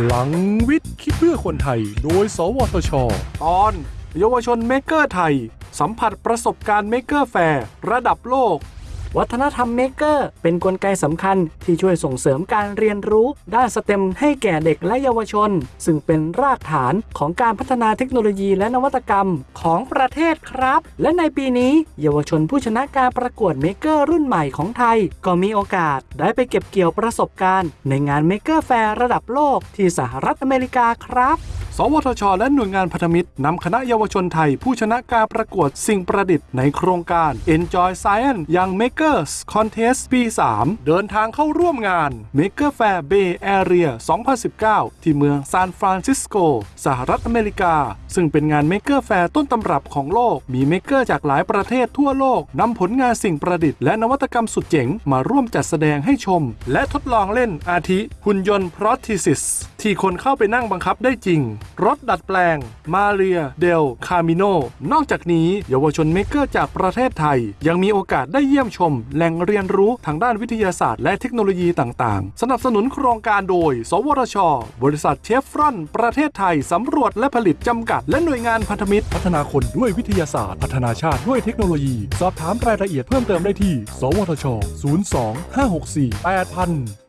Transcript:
พลังวิทย์คิดเพื่อคนไทย โดย สวทช ตอน เยาวชน maker ไทย สัมผัสประสบการณ์ Maker Faire ระดับโลก วัฒนธรรม maker เป็นกลไกสำคัญที่ช่วยส่งเสริมการเรียนรู้ ด้าน STEM ให้แก่เด็กและเยาวชน ซึ่งเป็นรากฐานของการพัฒนาเทคโนโลยีและนวัตกรรมของประเทศครับ และในปีนี้ เยาวชนผู้ชนะการประกวด maker รุ่นใหม่ของไทย ก็มีโอกาสได้ไปเก็บเกี่ยวประสบการณ์ ในงาน Maker Faire ระดับโลกที่สหรัฐอเมริกาครับ สวทช และหน่วยงานพันธมิตรนำคณะเยาวชนไทย ผู้ชนะการประกวดสิ่งประดิษฐ์ในโครงการ Enjoy Science Young Makers Contest ปี 3 เดินทางเข้าร่วมงาน Maker Faire Bay Area 2019 ที่เมืองซานฟรานซิสโก สหรัฐอเมริกา ซึ่งเป็นงาน Maker Fair ต้นตำรับของโลก มี maker จากหลายประเทศทั่วโลกนำผลงานสิ่งประดิษฐ์และนวัตกรรมสุดเจ๋งมาร่วมจัดแสดงให้ชม และทดลองเล่นอาทิหุ่นยนต์ Prosthesis ที่คนเข้าไปนั่งบังคับได้จริง รถดัดแปลง มาเรีย เดล คามิโน นอกจากนี้ เยาวชน maker จากประเทศไทย ยังมีโอกาสได้เยี่ยมชม แหล่งเรียนรู้ทางด้านวิทยาศาสตร์และเทคโนโลยีต่างๆ สนับสนุนโครงการโดย สวทช บริษัทเชฟรอนประเทศไทยสำรวจและผลิตจำกัด และหน่วยงานพันธมิตร พัฒนาคนด้วยวิทยาศาสตร์ พัฒนาชาติด้วยเทคโนโลยี สอบถามรายละเอียดเพิ่มเติมได้ที่ สวทช 02 564 8000